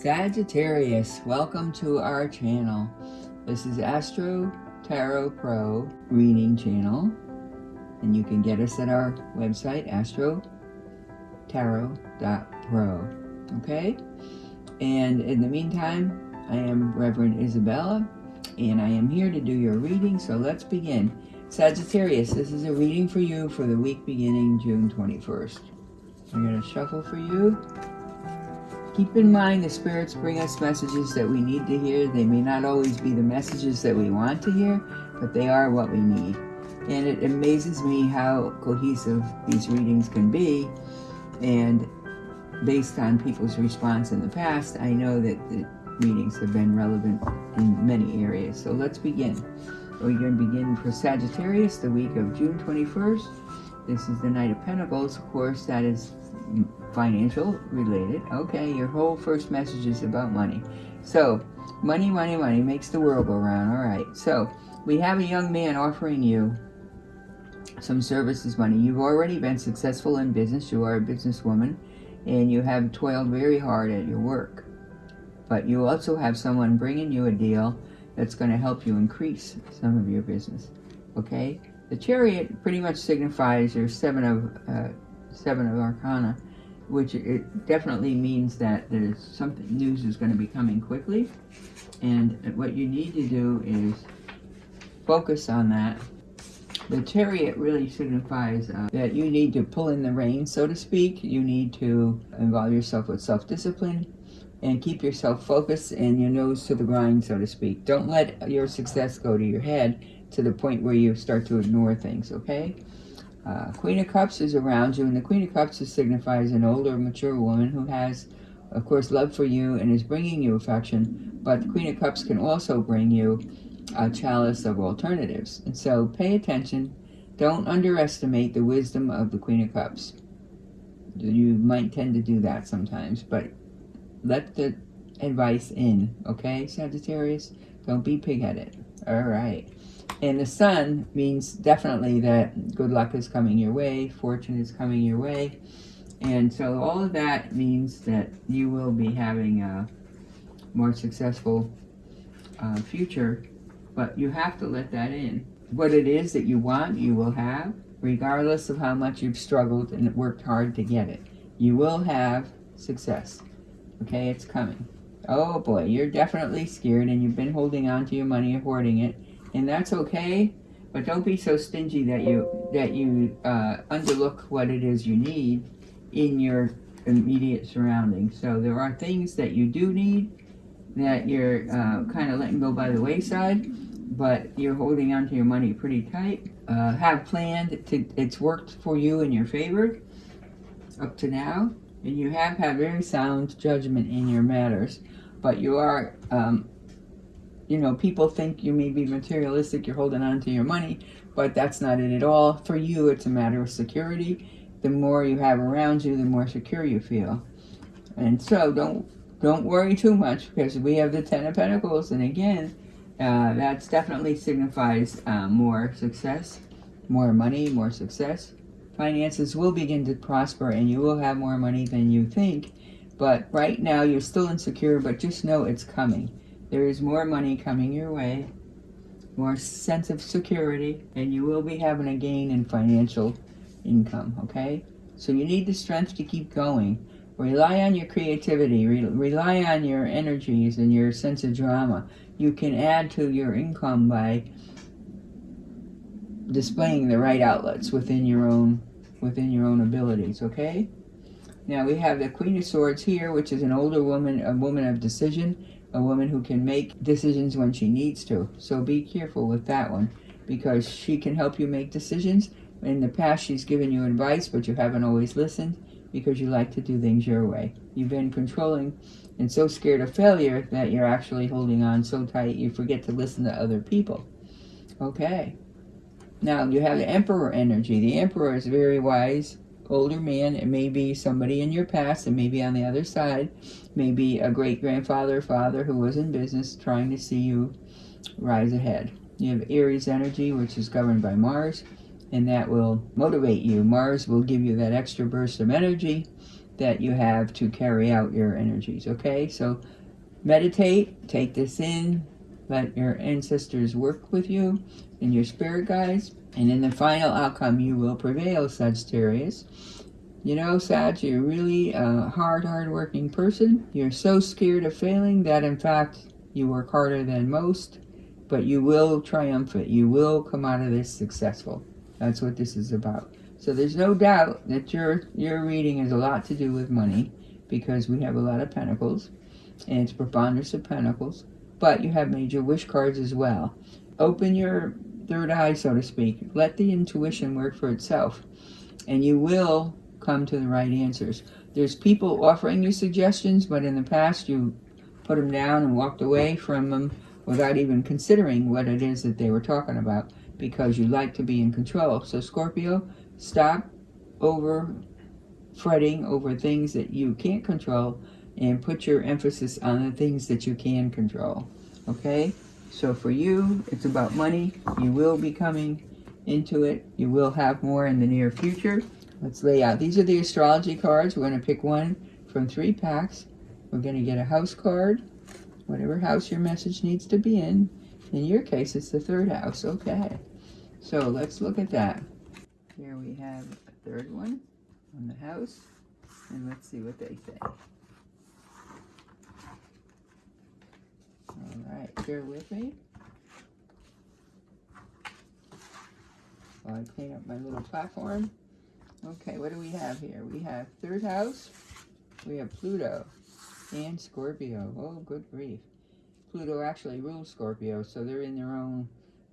Sagittarius, welcome to our channel. This is Astro Tarot Pro reading channel. And you can get us at our website, astrotarot.pro. Okay? And in the meantime, I am Reverend Isabella, and I am here to do your reading, so let's begin. Sagittarius, this is a reading for you for the week beginning June 21st. I'm going to shuffle for you. Keep in mind the spirits bring us messages that we need to hear. They may not always be the messages that we want to hear, but they are what we need. And it amazes me how cohesive these readings can be. And based on people's response in the past, I know that the readings have been relevant in many areas. So let's begin. We're going to begin for Sagittarius, the week of June 21st. This is the Knight of Pentacles. Of course, that is financial related. Okay, your whole first message is about money. So, money, money, money makes the world go round. All right. So, we have a young man offering you some services money. You've already been successful in business. You are a businesswoman and you have toiled very hard at your work. But you also have someone bringing you a deal that's going to help you increase some of your business. Okay? The chariot pretty much signifies your seven of uh, seven of arcana which it definitely means that there's something news is going to be coming quickly. And what you need to do is focus on that. The chariot really signifies uh, that you need to pull in the reins so to speak. You need to involve yourself with self-discipline and keep yourself focused and your nose to the grind so to speak. Don't let your success go to your head to the point where you start to ignore things okay uh, Queen of Cups is around you, and the Queen of Cups signifies an older, mature woman who has, of course, love for you and is bringing you affection, but the Queen of Cups can also bring you a chalice of alternatives. And so pay attention. Don't underestimate the wisdom of the Queen of Cups. You might tend to do that sometimes, but let the advice in, okay, Sagittarius? Don't be pig-headed. All right. And the sun means definitely that good luck is coming your way, fortune is coming your way. And so all of that means that you will be having a more successful uh, future, but you have to let that in. What it is that you want, you will have, regardless of how much you've struggled and worked hard to get it. You will have success. Okay, it's coming. Oh boy, you're definitely scared and you've been holding on to your money and hoarding it and that's okay. But don't be so stingy that you that you uh, underlook what it is you need in your immediate surroundings. So there are things that you do need that you're uh, kind of letting go by the wayside, but you're holding on to your money pretty tight. Uh, have planned to it's worked for you in your favor up to now, and you have had very sound judgment in your matters, but you are um, you know, people think you may be materialistic, you're holding on to your money, but that's not it at all. For you, it's a matter of security. The more you have around you, the more secure you feel. And so don't don't worry too much because we have the Ten of Pentacles, and again, uh, that's definitely signifies uh, more success, more money, more success. Finances will begin to prosper and you will have more money than you think. But right now, you're still insecure, but just know it's coming. There is more money coming your way, more sense of security, and you will be having a gain in financial income, okay? So you need the strength to keep going. Rely on your creativity, re rely on your energies and your sense of drama. You can add to your income by displaying the right outlets within your own within your own abilities, okay? Now we have the Queen of Swords here, which is an older woman, a woman of decision a woman who can make decisions when she needs to. So be careful with that one because she can help you make decisions. In the past, she's given you advice, but you haven't always listened because you like to do things your way. You've been controlling and so scared of failure that you're actually holding on so tight you forget to listen to other people. Okay. Now, you have the Emperor energy. The Emperor is very wise, older man. It may be somebody in your past. It may be on the other side. Maybe a great-grandfather or father who was in business trying to see you rise ahead. You have Aries energy, which is governed by Mars, and that will motivate you. Mars will give you that extra burst of energy that you have to carry out your energies, okay? So meditate, take this in, let your ancestors work with you and your spirit guides, and in the final outcome, you will prevail, Sagittarius. You know, Sag, you're really a hard, hard-working person. You're so scared of failing that, in fact, you work harder than most, but you will triumph it. You will come out of this successful. That's what this is about. So there's no doubt that your, your reading has a lot to do with money because we have a lot of pentacles and it's preponderance of pentacles, but you have major wish cards as well. Open your third eye, so to speak. Let the intuition work for itself and you will come to the right answers. There's people offering you suggestions, but in the past you put them down and walked away from them without even considering what it is that they were talking about because you like to be in control. So Scorpio, stop over fretting over things that you can't control and put your emphasis on the things that you can control. Okay? So for you, it's about money. You will be coming into it. You will have more in the near future. Let's lay out. These are the astrology cards. We're going to pick one from three packs. We're going to get a house card, whatever house your message needs to be in. In your case, it's the third house. Okay. So let's look at that. Here we have a third one on the house. And let's see what they say. All right, bear with me. While I clean up my little platform. Okay, what do we have here? We have third house, we have Pluto, and Scorpio. Oh, good grief. Pluto actually rules Scorpio, so they're in their own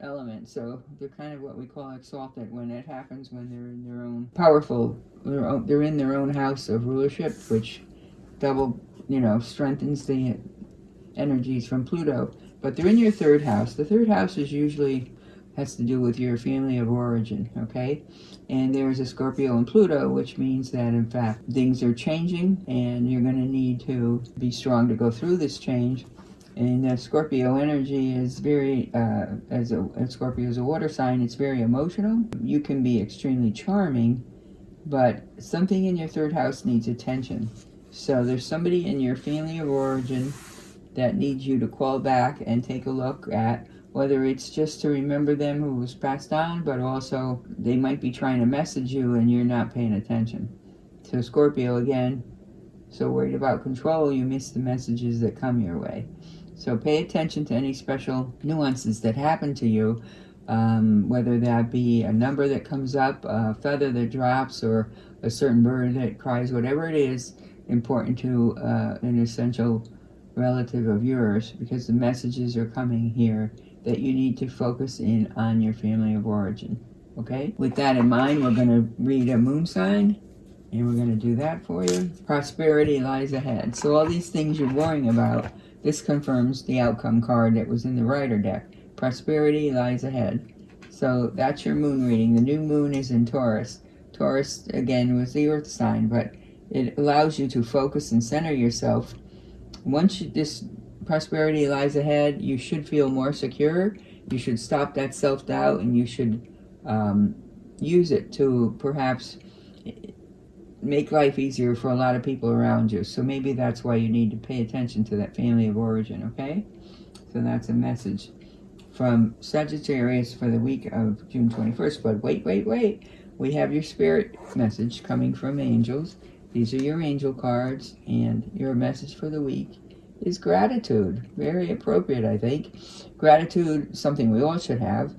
element. So they're kind of what we call exalted when it happens when they're in their own powerful, they're, they're in their own house of rulership, which double, you know, strengthens the energies from Pluto. But they're in your third house. The third house is usually has to do with your family of origin, okay? And there's a Scorpio and Pluto, which means that, in fact, things are changing and you're going to need to be strong to go through this change. And the Scorpio energy is very, uh, as a as Scorpio is a water sign, it's very emotional. You can be extremely charming, but something in your third house needs attention. So there's somebody in your family of origin that needs you to call back and take a look at whether it's just to remember them who was passed on, but also they might be trying to message you and you're not paying attention. So Scorpio, again, so worried about control, you miss the messages that come your way. So pay attention to any special nuances that happen to you, um, whether that be a number that comes up, a feather that drops, or a certain bird that cries, whatever it is important to uh, an essential relative of yours, because the messages are coming here that you need to focus in on your family of origin. Okay? With that in mind, we're going to read a moon sign. And we're going to do that for you. Prosperity lies ahead. So all these things you're worrying about, this confirms the outcome card that was in the Rider deck. Prosperity lies ahead. So that's your moon reading. The new moon is in Taurus. Taurus, again, was the earth sign, but it allows you to focus and center yourself. Once this prosperity lies ahead, you should feel more secure. You should stop that self-doubt and you should um, use it to perhaps make life easier for a lot of people around you. So maybe that's why you need to pay attention to that family of origin, okay? So that's a message from Sagittarius for the week of June 21st. But wait, wait, wait. We have your spirit message coming from angels. These are your angel cards and your message for the week is gratitude. Very appropriate, I think. Gratitude, something we all should have.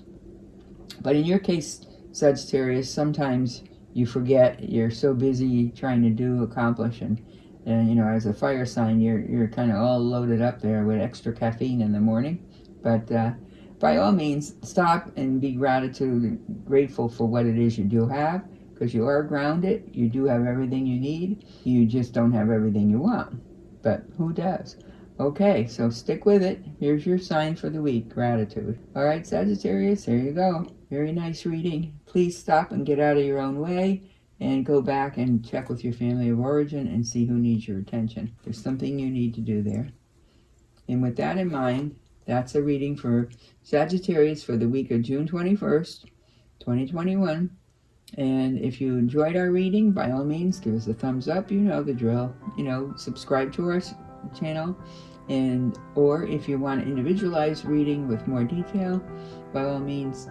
But in your case, Sagittarius, sometimes you forget. You're so busy trying to do, accomplish, and, and you know, as a fire sign, you're, you're kind of all loaded up there with extra caffeine in the morning. But uh, by all means, stop and be gratitude, grateful for what it is you do have, because you are grounded. You do have everything you need. You just don't have everything you want. But who does? Okay, so stick with it. Here's your sign for the week, gratitude. All right, Sagittarius, there you go. Very nice reading. Please stop and get out of your own way and go back and check with your family of origin and see who needs your attention. There's something you need to do there. And with that in mind, that's a reading for Sagittarius for the week of June 21st, 2021. And if you enjoyed our reading, by all means, give us a thumbs up. You know the drill. You know, subscribe to our channel. And or if you want individualized reading with more detail, by all means,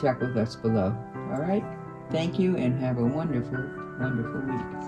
check with us below. All right? Thank you and have a wonderful, wonderful week.